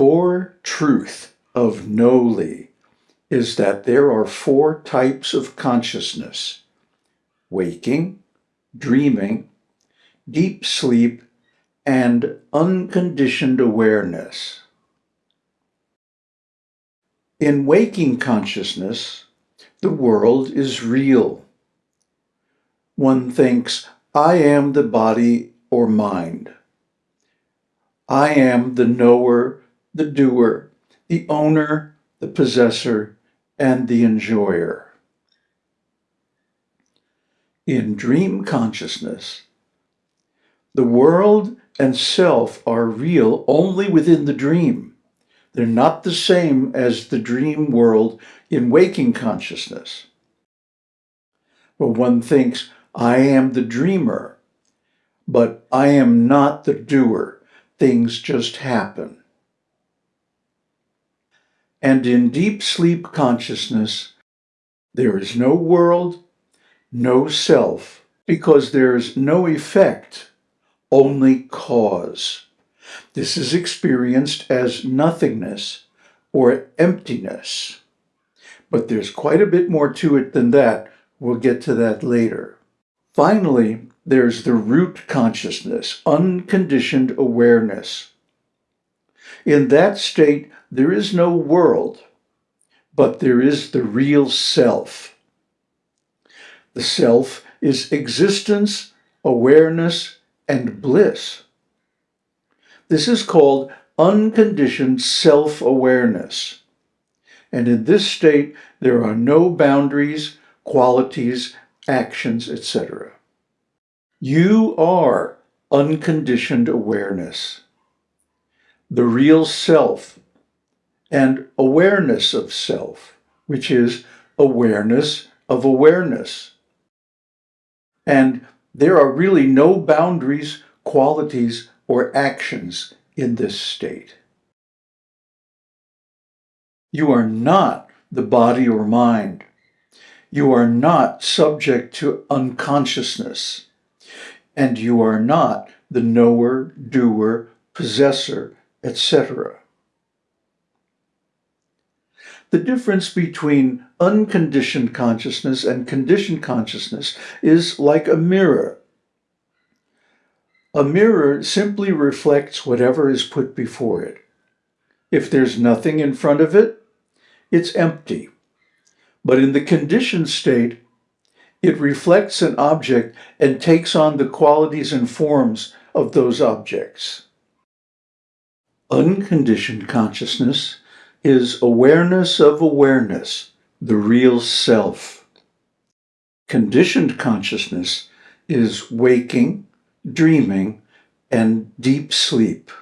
core truth of Know-Li is that there are four types of consciousness, waking, dreaming, deep sleep, and unconditioned awareness. In waking consciousness, the world is real. One thinks, I am the body or mind. I am the knower, the doer, the owner, the possessor, and the enjoyer. In dream consciousness, the world and self are real only within the dream. They're not the same as the dream world in waking consciousness. But one thinks, I am the dreamer, but I am not the doer. Things just happen. And in deep sleep consciousness, there is no world, no self, because there is no effect, only cause. This is experienced as nothingness or emptiness. But there's quite a bit more to it than that. We'll get to that later. Finally, there's the root consciousness, unconditioned awareness. In that state, there is no world, but there is the real self. The self is existence, awareness, and bliss. This is called unconditioned self-awareness. And in this state, there are no boundaries, qualities, actions, etc. You are unconditioned awareness. The real self and awareness of self, which is awareness of awareness. And there are really no boundaries, qualities, or actions in this state. You are not the body or mind. You are not subject to unconsciousness. And you are not the knower, doer, possessor, etc. The difference between unconditioned consciousness and conditioned consciousness is like a mirror. A mirror simply reflects whatever is put before it. If there's nothing in front of it, it's empty. But in the conditioned state, it reflects an object and takes on the qualities and forms of those objects. Unconditioned consciousness is awareness of awareness, the real self. Conditioned consciousness is waking, dreaming, and deep sleep.